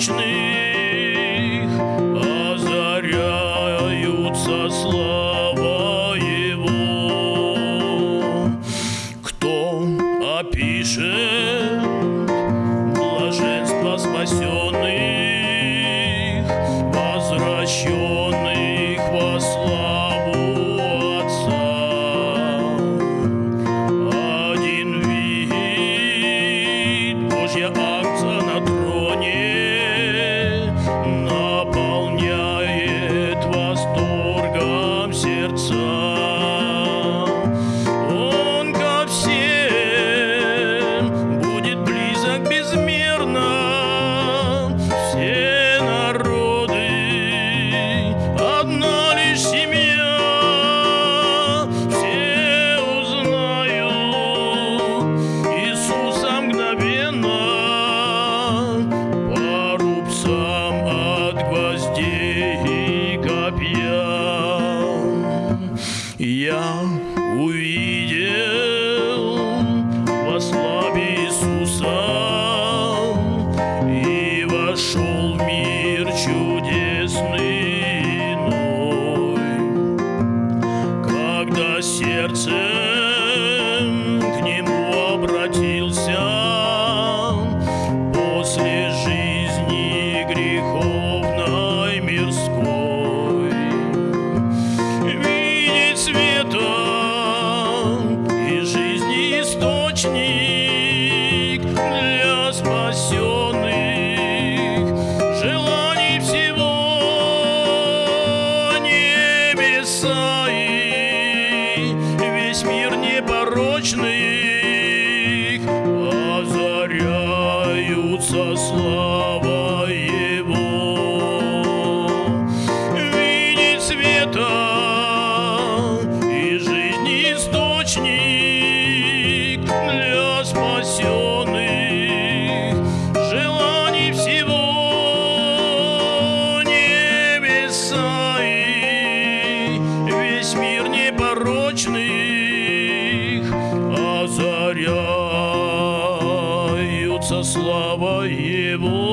непорочных озаряются слава Его. Кто опишет блаженство спасенных, сердцем к нему обратился. После жизни греховной мирской, видеть света озаряются слава Его. Видеть света и жизни источник для спасенных желаний всего небеса и весь мир непорочных озаряются слава Его.